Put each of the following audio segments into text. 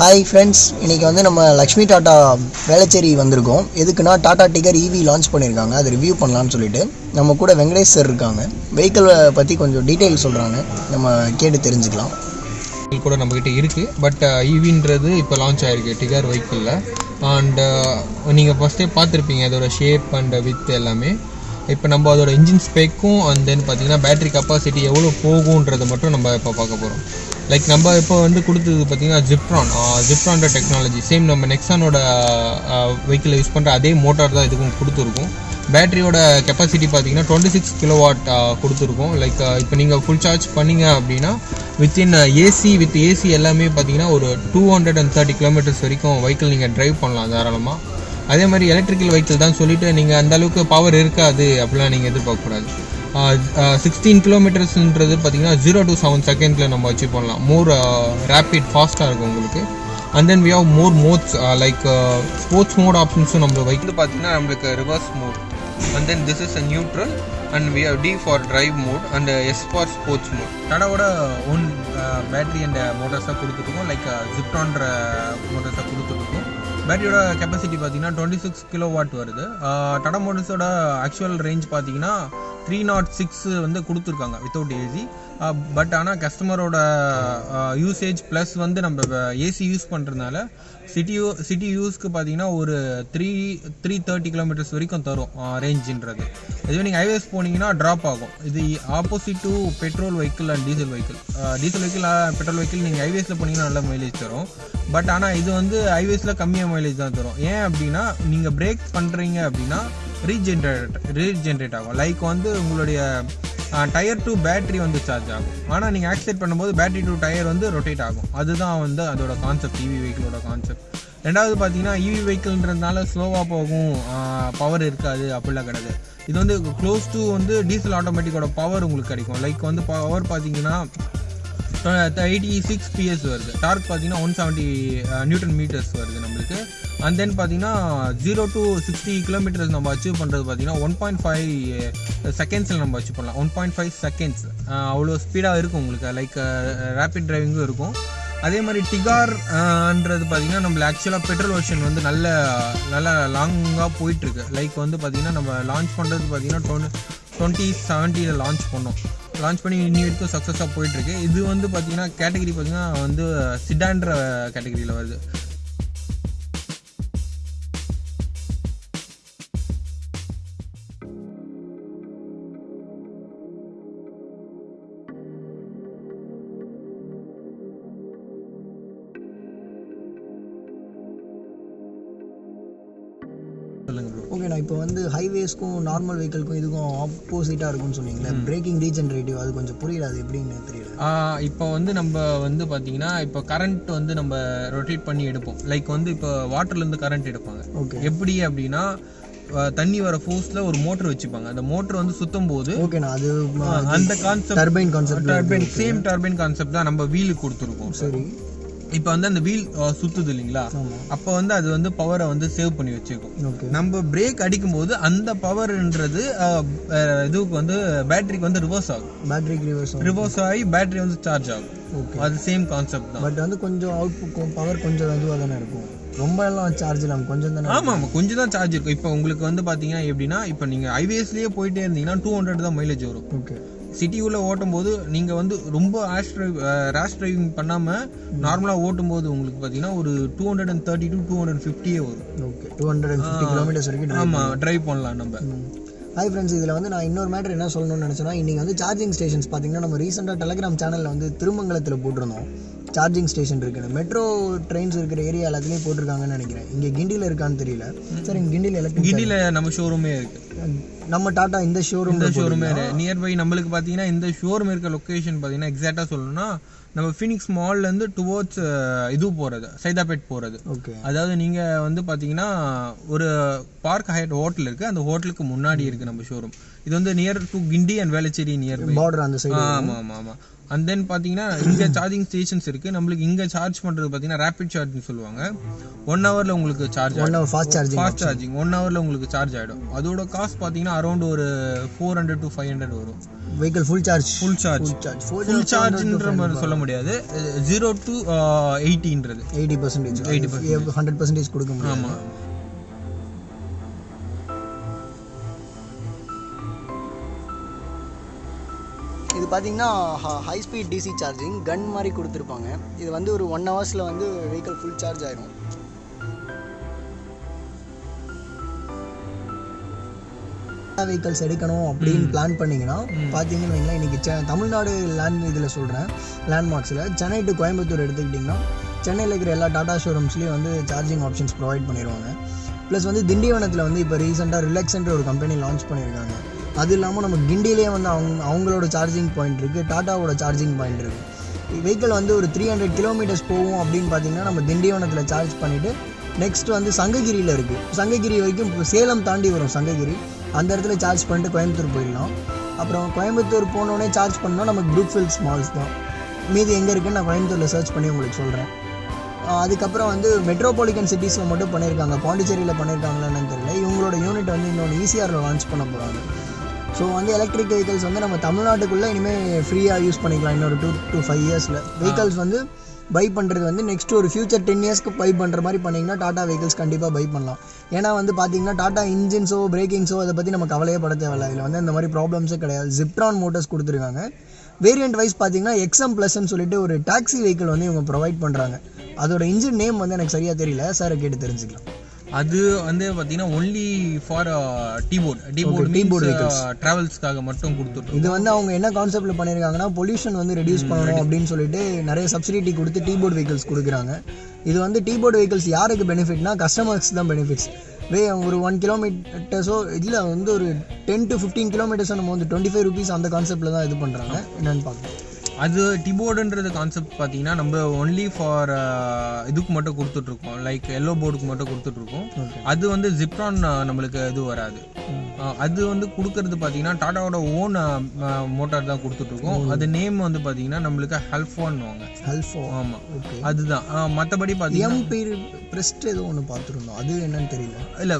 Hi friends இன்றைக்கி வந்து நம்ம லக்ஷ்மி டாட்டா வேளச்சேரி வந்திருக்கோம். எதுக்குன்னா டாடா டிகர் இவி லான்ச் பண்ணியிருக்காங்க அதை ரிவ்யூ பண்ணலான்னு சொல்லிட்டு. நம்ம கூட வெங்கடேஷ் சார் இருக்காங்க. வெஹிக்கிளை பற்றி கொஞ்சம் டீட்டெயில் சொல்கிறாங்க நம்ம கேட்டு தெரிஞ்சுக்கலாம். கூட நம்மக்கிட்ட இருக்குது பட் ஈவின்றது uh, இப்போ லான்ச் ஆகிருக்கு டிகர் வெஹிக்கிளில் அண்டு uh, நீங்கள் ஃபஸ்ட்டே பார்த்துருப்பீங்க. அதோட ஷேப் அண்ட் வித் எல்லாமே. இப்போ நம்ம அதோட இன்ஜின் ஸ்பெக்கும் அண்ட் தென் பார்த்தீங்கன்னா பேட்டரி கெப்பாசிட்டி எவ்வளோ போகுன்றதை மட்டும் நம்ம இப்போ பார்க்க போகிறோம் லைக் நம்ம இப்போ வந்து கொடுத்தது பார்த்தீங்கன்னா ஜிப்ரான் ஜிப்ரான்ற டெக்னாலஜி சேம் நம்ம நெக்ஸானோட வெஹிக்கிளை யூஸ் பண்ணுற அதே மோட்டார் தான் இதுக்கும் கொடுத்துருக்கும். பேட்டரியோட கெப்பாசிட்டி பார்த்தீங்கன்னா டுவெண்ட்டி சிக்ஸ் கிலோ வாட் கொடுத்துருக்கோம் லைக் இப்போ நீங்கள் ஃபுல் சார்ஜ் பண்ணீங்க அப்படின்னா வித்தின் ஏசி வித் ஏசி எல்லாமே பார்த்தீங்கன்னா ஒரு two hundred and thirty kilometres வரைக்கும் வெஹிக்கிள் நீங்கள் டிரைவ் பண்ணலாம் தாராளமாக அதே மாதிரி எலக்ட்ரிக்கல் வெஹிக்கிள் தான் சொல்லிவிட்டு நீங்கள் அந்த அளவுக்கு பவர் இருக்காது அப்படிலாம் நீங்கள் எதிர்பார்க்கக்கூடாது. சிக்ஸ்டீன் கிலோமீட்டர்ஸ்ன்றது பார்த்தீங்கன்னா ஜீரோ டு செவன் செகண்டில் நம்ம அச்சீவ் பண்ணலாம். மோர் ரேப்பிட் ஃபாஸ்ட்டாக இருக்கும் உங்களுக்கு. And then we have more modes like sports mode ஆப்ஷன்ஸும் நம்ம வைக்கிறது பார்த்தீங்கன்னா நம்மளுக்கு reverse mode and then this is a neutral and we have D for drive mode and S for sports mode டாடாவோட own battery and மோட்டர்ஸாக கொடுத்துருக்கோம் like ஜிப்டான்ற மோட்டர்ஸாக கொடுத்துருக்கோம் பேட்டரியோட கெப்பாசிட்டி பார்த்தீங்கன்னா டுவெண்ட்டி சிக்ஸ் கிலோ வாட் வருது டாடா மோட்டர்ஸோட ஆக்சுவல் ரேஞ்ச் பார்த்தீங்கன்னா த்ரீ நாட் சிக்ஸ் வந்து கொடுத்துருக்காங்க வித்தவுட் ஏசி பட் ஆனால் கஸ்டமரோட யூசேஜ் ப்ளஸ் வந்து நம்ம ஏசி யூஸ் பண்ணுறதுனால சிட்டியூ சிட்டி யூஸ்க்கு பார்த்தீங்கன்னா ஒரு த்ரீ த்ரீ தேர்ட்டி கிலோமீட்டர்ஸ் வரைக்கும் தரும் ரேஞ்சுன்றது இதுவே நீங்கள் ஹைவேஸ் போனீங்கன்னா ட்ராப் ஆகும். இது opposite to petrol vehicle and diesel vehicle diesel vehicle petrol vehicle நீங்கள் ஹைவேஸில் போனீங்கன்னா நல்ல மைலேஜ் தரும். பட் ஆனால் இது வந்து ஹைவேஸில் கம்மியாக மைலேஜ் தான் தரும். ஏன் அப்படின்னா நீங்கள் பிரேக் பண்ணுறீங்க அப்படின்னா ரீஜென்ரேட் ரீஜென்ரேட் ஆகும். லைக் வந்து உங்களுடைய டயர் டு பேட்டரி வந்து சார்ஜ் ஆகும். ஆனால் நீங்கள் ஆக்சிலேட் பண்ணும்போது பேட்டரி டு டயர் வந்து ரொட்டேட் ஆகும். அதுதான் வந்து அதோட கான்செப்ட் இவி வெஹிக்கிளோட கான்செப்ட் ரெண்டாவது பார்த்தீங்கன்னா இவி வெஹிக்கிள்ன்றதுனால ஸ்லோவாக போகும். பவர் இருக்காது அப்படிலாம் கிடையாது. இது வந்து க்ளோஸ் டு வந்து டீசல் ஆட்டோமேட்டிக்கோட பவர் உங்களுக்கு கிடைக்கும். லைக் வந்து பவர் பார்த்தீங்கன்னா எயிட்டி சிக்ஸ் பிஎஸ் வருது. டார்க் பார்த்தீங்கன்னா ஒன் செவன்ட்டி நியூட்டன் மீட்டர்ஸ் வருது நம்மளுக்கு. அண்ட் தென் பார்த்தீங்கன்னா ஜீரோ டு சிக்ஸ்டி கிலோமீட்டர்ஸ் நம்ம அச்சீவ் பண்ணுறது பார்த்தீங்கன்னா ஒன் பாயிண்ட் ஃபைவ் செகண்ட்ஸில் eh, நம்ம அச்சீவ் பண்ணலாம். ஒன் பாயிண்ட் ஃபைவ் செகண்ட்ஸ் அவ்வளோ ஸ்பீடாக இருக்கும் உங்களுக்கு. லைக் ரேப்பிட் டிரைவிங்கும் இருக்கும். அதே மாதிரி டிகார்ன்றது பார்த்தீங்கன்னா நம்மள ஆக்சுவலாக பெட்ரோல் வெர்ஷன் வந்து நல்ல நல்ல லாங்காக போயிட்டுருக்கு. லைக் வந்து பார்த்தீங்கன்னா நம்ம லான்ச் பண்ணுறது பார்த்தீங்கன்னா டொன் டுவெண்ட்டி செவன்ட்டியில் லான்ச் பண்ணோம். லான்ச் பண்ணி இன்னி வரைக்கும் சக்ஸஸாக போயிட்டுருக்கு. இது வந்து பார்த்தீங்கன்னா கேட்டகரி பார்த்தீங்கன்னா வந்து சிடான்ற கேட்டகரியில் வருது. ஓகே நான் இப்போ வந்து ஹைவேஸ்க்கும் நார்மல் வெஹிக்கிள்க்கும் இதுக்கும் ஆப்போசிட்டாக இருக்கும்னு சொன்னீங்களே பிரேக்கிங் ரீஜென்ரேட்டிவ் அது கொஞ்சம் புரியல அது எப்படின்னு தெரியல. இப்போ வந்து நம்ம வந்து பார்த்தீங்கன்னா இப்போ கரண்ட் வந்து நம்ம ரொட்டேட் பண்ணி எடுப்போம். லைக் வந்து இப்போ வாட்டர்லேருந்து கரண்ட் எடுப்பாங்க. ஓகே எப்படி அப்படின்னா தண்ணி வர ஃபோர்ஸில் ஒரு மோட்டர் வச்சுப்பாங்க. அந்த மோட்டர் வந்து சுத்தும் போது ஓகேண்ணா அது அந்த concept turbine concept turbine same turbine concept தான் நம்ம வீலுக்கு கொடுத்துருக்கோம். சரி. இப்போ வந்து அந்த வீல் சுத்துது இல்லைங்களா? ஆமாம் அப்போ வந்து அது வந்து பவரை வந்து சேவ் பண்ணி வச்சுக்கும் நம்ம பிரேக் அடிக்கும்போது அந்த பவர்ன்றது இதுக்கு வந்து பேட்டரிக்கு வந்து ரிவர்ஸ் ஆகும். பேட்டரிக்கு ரிவர்ஸ் ரிவர்ஸ் ஆகி பேட்டரி வந்து சார்ஜ் ஆகும். அது சேம் கான்செப்ட் தான். பட் வந்து கொஞ்சம் அவுட் பவர் கொஞ்சம் இதுவாக தானே இருக்கும். ரொம்ப எல்லாம் சார்ஜ் இல்லாமல் கொஞ்சம் தானே ஆமா ஆமா கொஞ்சம் தான் சார்ஜ் இருக்கும். இப்போ உங்களுக்கு வந்து பாத்தீங்கன்னா எப்படின்னா இப்போ நீங்க ஹைவேஸ்லயே போயிட்டே இருந்தீங்கன்னா டூ ஹண்ட்ரட் தான் மைலேஜ் வரும். ஓகே. சிட்டிக்குள்ள ஓட்டும் போது நீங்க வந்து ரொம்ப ரேஷ் டிரைவ் ரேஷ் டிரைவிங் பண்ணாம நார்மலா ஓட்டும் போது உங்களுக்கு பாத்தீங்கன்னா ஒரு two hundred and thirty to two hundred ஃபிஃப்டியே வரும். Okay two hundred and fifty kilometres வரைக்கும் drive ஆமா டிரைவ் பண்ணலாம் நம்ம. ஹாய் ஃப்ரெண்ட்ஸ் இதில் வந்து நான் இன்னொரு மேட்டர் என்ன சொல்லணும்னு நினச்சேன்னா இன்றைக்கி வந்து சார்ஜிங் ஸ்டேஷன்ஸ் பார்த்தீங்கன்னா நம்ம ரீசெண்டாக டெலிகிராம் சேனலில் வந்து திருமங்கலத்தில் போட்டிருந்தோம். சார்ஜிங் ஸ்டேஷன் இருக்குன்னு மெட்ரோ ட்ரெயின்ஸ் இருக்கிற ஏரியா எல்லாத்துலேயும் போட்டிருக்காங்கன்னு நினைக்கிறேன். இங்கே கிண்டியில் இருக்கான்னு தெரியல. சார் இங்கே கிண்டியில் எலக்ட்ரிக் கிண்டில நம்ம ஷோரூமே இருக்கு. நம்ம டாட்டா இந்த ஷோரூம் இந்த ஷோரூமே நியர்பை நம்மளுக்கு பாத்தீங்கன்னா இந்த ஷோரூம் இருக்க லொகேஷன் பாத்தீங்கன்னா எக்ஸாக்டா சொல்லணும்னா நம்ம ஃபினிக்ஸ் மால்ல இருந்து டுவோர்ட்ஸ் இது போறது சைதாப்பேட் போறது. ஓகே அதாவது நீங்க வந்து பாத்தீங்கன்னா ஒரு பார்க் ஹைட் ஹோட்டல் இருக்கு. அந்த ஹோட்டலுக்கு முன்னாடி இருக்கு நம்ம ஷோரூம் இது வந்து near to Guindy and Velachery near border அந்த சைடு ஆமா ஆமா ஆமா. அண்ட் தென் பார்த்தீங்கன்னா இங்கே சார்ஜிங் ஸ்டேஷன்ஸ் இருக்குது நம்மளுக்கு இங்கே சார்ஜ் பண்ணுறது பார்த்தீங்கன்னா ரேபிட் சார்ஜிங் சொல்லுவாங்க. ஒன் ஹவரில் உங்களுக்கு charge one hour fast charging fast charging one ஹவரில் உங்களுக்கு சார்ஜ் ஆகிடும் அதோட காஸ்ட் பார்த்தீங்கன்னா அரௌண்ட் ஒரு four hundred to five hundred வரும். Vehicle full charge full charge full charge full சார்ஜ்ன்ற மாதிரி சொல்ல முடியாது. Zero to எயிட்டின்றது eighty percentage. Eighty hundred percentage கொடுக்க முடியும் ஆமாம் இது பார்த்தீங்கன்னா high speed DC charging gun மாதிரி கொடுத்துருப்பாங்க. இது வந்து ஒரு ஒன் ஹவர்ஸில் வந்து வெஹிக்கிள் ஃபுல் சார்ஜ் ஆயிரும். வெஹிக்கல்ஸ் எடுக்கணும் அப்படின்னு பிளான் பண்ணீங்கன்னா பார்த்தீங்கன்னு வைங்களேன் இன்னைக்கு செ- தமிழ்நாடு லேண்ட் இதில் சொல்கிறேன் லேண்ட்மார்க்ஸில் சென்னை டு கோயம்புத்தூர் எடுத்துக்கிட்டிங்கன்னா சென்னையில் இருக்கிற எல்லா டாடா ஷோரூம்ஸ்லேயும் வந்து சார்ஜிங் ஆப்ஷன்ஸ் ப்ரொவைட் பண்ணிடுவாங்க ப்ளஸ் வந்து திண்டிவனத்தில் வந்து இப்போ ரீசெண்டாக ரிலாக்ஸ்ன்ற ஒரு கம்பெனி லான்ச் பண்ணியிருக்காங்க அது இல்லாமல் நம்ம கிண்டிலேயே வந்து அவங்க அவங்களோட சார்ஜிங் பாயிண்ட் இருக்குது டாட்டாவோட சார்ஜிங் பாயிண்ட் இருக்குது வெஹிக்கிள் வந்து ஒரு த்ரீ ஹண்ட்ரட் கிலோமீட்டர்ஸ் போகும் அப்படின்னு பார்த்தீங்கன்னா நம்ம திண்டிவனத்தில் சார்ஜ் பண்ணிவிட்டு நெக்ஸ்ட் வந்து சங்ககிரியில் இருக்குது சங்ககிரி வரைக்கும் சேலம் தாண்டி வரும் சங்ககிரி. அந்த இடத்துல சார்ஜ் பண்ணிட்டு கோயம்புத்தூர் போயிடலாம் அப்புறம் கோயம்புத்தூர் போனோடனே சார்ஜ் பண்ணால் நமக்கு ப்ரூக்ஃபீல்ட் மால்ஸ் தான். மீதி எங்கே இருக்குன்னு நான் கோயம்புத்தூரில் சர்ச் பண்ணி உங்களுக்கு சொல்கிறேன் அதுக்கப்புறம் வந்து மெட்ரோபாலிட்டன் சிட்டிஸில் மட்டும் பண்ணியிருக்காங்க பாண்டிச்சேரியில் பண்ணியிருக்காங்களான்னு தெரியல. இவங்களோட யூனிட் வந்து இன்னொன்று ஈசிஆரில் லான்ச் பண்ண போகிறாங்க ஸோ வந்து எலக்ட்ரிக் வெஹிக்கல்ஸ் வந்து நம்ம தமிழ்நாட்டுக்குள்ளே இனிமேல் ஃப்ரீயாக யூஸ் பண்ணிக்கலாம் இன்னொரு டூ டு ஃபைவ் இயர்ஸில் வெஹிக்கல்ஸ் வந்து பை பண்ணுறது வந்து நெக்ஸ்ட் ஒரு ஃபியூச்சர் டென் இயர்ஸ்க்கு பை பண்ணுற மாதிரி பண்ணிங்கன்னா டாடா வெஹிக்கல்ஸ் கண்டிப்பாக பை பண்ணலாம். ஏன்னா வந்து பார்த்தீங்கன்னா டாடா இன்ஜின்ஸோ பிரேக்கிங்ஸோ அதை பற்றி நம்ம கவலையே பட தேவையில்ல. இதில் வந்து இந்த மாதிரி ப்ராப்ளம்ஸே கிடையாது. ஜிப்ட்ரான் மோட்டர்ஸ் கொடுத்துருக்காங்க. வேரியண்ட் வைஸ் பார்த்தீங்கன்னா எக்ஸம் ப்ளஸ்ன்னு சொல்லிட்டு ஒரு டாக்ஸி வெஹிக்கிள் வந்து இவங்க ப்ரொவைட் பண்ணுறாங்க அதோட இன்ஜின் நேம் வந்து எனக்கு சரியாக தெரியல. சாரை கேட்டு தெரிஞ்சுக்கலாம். அது வந்து பார்த்தீங்கன்னா only for T board T board T-board means ட்ராவல்ஸ்க்காக மட்டும் கொடுத்துட்ருக்கோம் இது வந்து அவங்க என்ன கான்செப்ட்ல பண்ணியிருக்காங்கன்னா பொல்யூஷன் வந்து ரெடியூஸ் பண்ணணும் அப்படின்னு சொல்லிட்டு நிறைய சப்சிடிட்டி கொடுத்து டீபோர்ட் வெஹிக்கிள்ஸ் கொடுக்குறாங்க. இது வந்து டீபோர்ட் வெஹிக்கிள்ஸ் யாருக்கு பெனிஃபிட்னா கஸ்டமர்ஸ் தான் பெனிஃபிட்ஸ் வே ஒரு ஒன் கிலோமீட்டர்ஸோ இல்லை வந்து ஒரு டென் டு ஃபிஃப்டீன் கிலோமீட்டர்ஸோ நம்ம வந்து டுவெண்ட்டி ஃபைவ் ருபீஸ் அந்த கான்செப்ட்டில் தான் இது பண்ணுறாங்க என்னன்னு பார்க்கலாம். அது டிபோர்டுன்றது கான்செப்ட் பார்த்தீங்கன்னா நம்ம ஒன்லி ஃபார் இதுக்கு மட்டும் கொடுத்துட்ருக்கோம். லைக் எல்லோ போர்டுக்கு மட்டும் கொடுத்துட்ருக்கோம். அது வந்து ஜிப்ரான் நம்மளுக்கு இது வராது. அது வந்து கொடுக்கறது பார்த்தீங்கன்னா டாட்டாவோட ஓன் மோட்டார் தான் கொடுத்துட்ருக்கோம். அது நேம் வந்து பார்த்தீங்கன்னா நம்மளுக்கு ஹெல்ஃபோன்னுவாங்க ஹெல்ஃபோ ஆமாம் ஓகே அதுதான். மற்றபடி பார்த்தீங்கன்னா பீர் ப்ரெஸ்ட் ஏதோ ஒன்று பார்த்துருந்தோம் அது என்னன்னு தெரியல இல்லை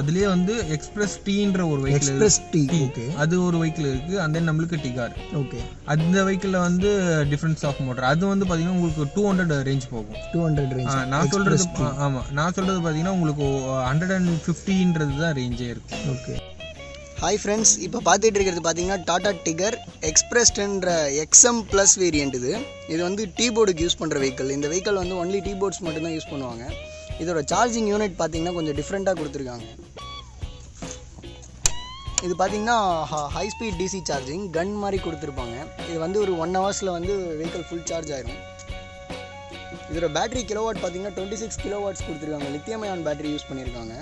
அதுலேயே வந்து எக்ஸ்பிரஸ் டீன்ற ஒரு வெஹிக்கிள் எக்ஸ்பிரஸ் டி ஓகே அது ஒரு வெஹிக்கிள் இருக்குது அந்த நம்மளுக்கு டிகார் ஓகே அந்த வெஹிக்கிளில் வந்து டிஃப்ரென்ஸ் ஆஃப் மோட்டர் அது வந்து பார்த்தீங்கன்னா உங்களுக்கு டூ ஹண்ட்ரட் ரேஞ்ச் போகும். டூ ஹண்ட்ரட் ரேஞ்ச் நான் சொல்றது ஆ, ஆமா. நான் சொல்றது பார்த்தீங்கன்னா உங்களுக்கு ஹண்ட்ரட் அண்ட் ஃபிஃப்டின்றது தான் ரேஞ்சே இருக்கும் ஓகே ஹாய் ஃப்ரெண்ட்ஸ் இப்போ பார்த்துட்டு இருக்கிறது பார்த்தீங்கன்னா டாடா டிகர் எக்ஸ்பிரஸ்ன்ற எக்ஸ்எம் ப்ளஸ் வேரியண்ட் இது. இது வந்து டீ போர்டுக்கு யூஸ் பண்ணுற வெஹிக்கிள் இந்த வெஹிக்கிள் வந்து ஒன்லி டீ போர்ட்ஸ் மட்டும்தான் யூஸ் பண்ணுவாங்க. இதோட சார்ஜிங் யூனிட் பார்த்தீங்கன்னா கொஞ்சம் டிஃப்ரெண்ட்டாக கொடுத்துருக்காங்க. இது பார்த்தீங்கன்னா high speed DC charging gun மாதிரி கொடுத்துருப்பாங்க. இது வந்து ஒரு ஒன் ஹவர்ஸில் வந்து வெஹிக்கிள் ஃபுல் சார்ஜ் ஆயிரும். இதோட பேட்டரி கிலோவாட் பார்த்தீங்கன்னா டுவெண்ட்டி சிக்ஸ் கிலோவாட்ஸ் கொடுத்துருக்காங்க. லித்தியம் அயான் பேட்டரி யூஸ் பண்ணியிருக்காங்க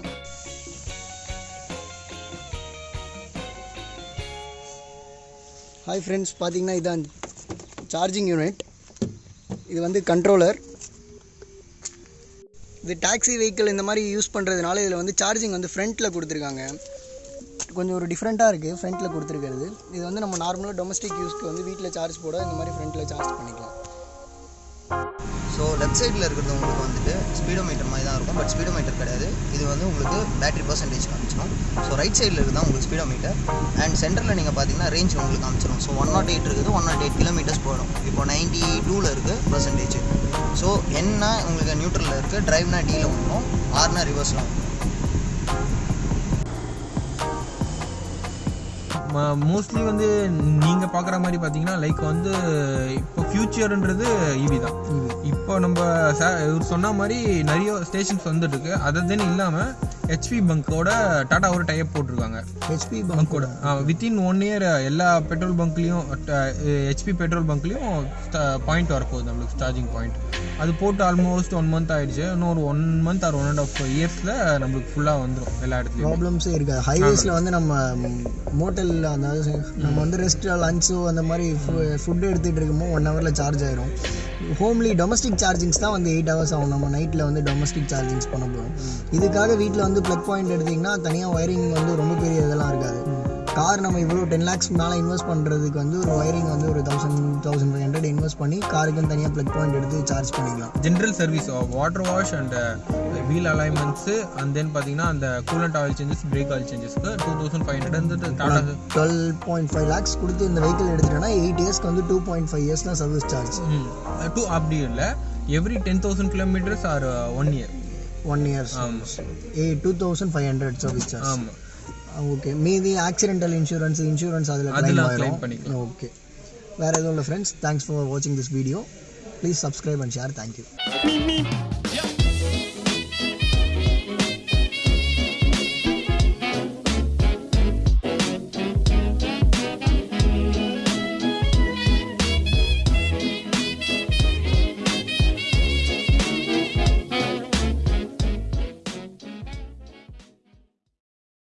ஹாய் ஃப்ரெண்ட்ஸ் பார்த்தீங்கன்னா இதான் சார்ஜிங் யூனிட் இது வந்து கண்ட்ரோலர் இது டாக்ஸி வெஹிக்கிள் இந்த மாதிரி யூஸ் பண்ணுறதுனால இதில் வந்து சார்ஜிங் வந்து ஃப்ரண்ட்டில் கொடுத்துருக்காங்க. கொஞ்சம் ஒரு டிஃப்ரெண்ட்டாக இருக்குது ஃப்ரண்ட்டில் கொடுத்துருக்கிறது. இது வந்து நம்ம நார்மலாக டொமஸ்டிக் யூஸ்க்கு வந்து வீட்டில் சார்ஜ் போட இந்த மாதிரி ஃப்ரண்ட்டில் சார்ஜ் பண்ணிக்கலாம். ஸோ லெஃப்ட் சைடில் இருக்கிறது உங்களுக்கு வந்துட்டு ஸ்பீடோமீட்டர் மாதிரி தான் இருக்கும் பட் ஸ்பீடோமீட்டர் கிடையாது. இது வந்து உங்களுக்கு பேட்டரி பர்சன்டேஜ் காமிச்சிடும். ஸோ ரைட் சைடில் இருக்குது தான் உங்களுக்கு ஸ்பீடோமீட்டர் அண்ட் சென்டரில் நீங்கள் பார்த்தீங்கன்னா ரேஞ்ச் உங்களுக்கு காமிச்சிடும் so one nought oh eight இருக்குது ஒன் நாட் எயிட் கிலோமீட்டர்ஸ் போயிடும் இப்போ நைன்ட்டி டூவில் இருக்குது பர்சன்டேஜ் ஸோ என்ன உங்களுக்கு நியூட்ரலில் இருக்குது ட்ரைவ்னா டீல வந்துடும் ஆர்னா ரிவர்ஸில் வந்துடும் மோஸ்ட்லி வந்து நீங்கள் பார்க்குற மாதிரி பார்த்தீங்கன்னா லைக் வந்து இப்போ ஃபியூச்சர்ன்றது ஈவி தான். இப்போ நம்ம இவர் சொன்ன மாதிரி நிறைய ஸ்டேஷன்ஸ் வந்துட்டு இருக்கு அதை தென் இல்லாமல் ஹெச்பி பங்கோட டாட்டாவோட டைப் போட்டிருக்காங்க. ஹெச்பி பங்கோட வித்தின் ஒன் இயர் எல்லா பெட்ரோல் பங்க்லேயும் ஹெச்பி பெட்ரோல் பங்க்லேயும் பாயிண்ட் வரப்போகுது நம்மளுக்கு சார்ஜிங் பாயிண்ட் அது போட்டு ஆல்மோஸ்ட் ஒன் மந்த் ஆயிடுச்சு. இன்னும் ஒரு one month or one and half இயர்ஸில் நம்மளுக்கு ஃபுல்லாக வந்துடும் எல்லா இடத்துலையும். ப்ராப்ளம்ஸே இருக்காது. ஹைவேஸில் வந்து நம்ம மோட்டல் அந்த நம்ம வந்து ரெஸ்ட் லஞ்சோ அந்த மாதிரி ஃபுட் எடுத்துகிட்டு இருக்கும்போது ஒன் ஹவரில் சார்ஜ் ஆயிரும். ஹோம்லி டொமஸ்டிக் சார்ஜிங்ஸ் தான் வந்து எயிட் ஹவர்ஸ் ஆகும். நம்ம நைட்டில் வந்து டொமஸ்டிக் சார்ஜிங்ஸ் பண்ண போகிறோம் இதுக்காக வீட்டில் வந்து ப்ளக் பாயிண்ட் எடுத்திங்கன்னா தனியாக ஒயரிங் வந்து ரொம்ப பெரிய இதெல்லாம் இருக்காது. கார் நம்ம இவ்வளோ டென் லேக்ஸ் மேலே இன்வெஸ்ட் பண்ணுறதுக்கு வந்து ஒரு ஒயரிங் வந்து ஒரு thousand thousand five hundred invest பண்ணி காருக்குன்னு தனியாக ப்ளக் பாயிண்ட் எடுத்து சார்ஜ் பண்ணிக்கலாம். General service water wash and wheel alignments and then பார்த்தீங்கன்னா அந்த coolant oil changes brake oil சேஞ்சஸ்க்கு two thousand five hundred வந்து Tata twelve point five lakhs கொடுத்து இந்த வெஹிக்கிள் எடுத்துட்டேன்னா எயிட் இயர்ஸ்க்கு வந்து டூ பாயிண்ட் ஃபைவ் இயர்ஸ் தான் சர்வீஸ் சார்ஜ் டூ அப்படி இல்லை. Every ten thousand kilometres or one year one years A two thousand five hundred service charge ஆமாம் ஓகே மீதி ஆக்சிடென்டல் இன்சூரன்ஸ் இன்சூரன்ஸ் அதில் அதில். ஓகே வேறு எதுவும் இல்லை ஃப்ரெண்ட்ஸ் தேங்க்ஸ் ஃபார் வாட்சிங் this video please subscribe and share thank you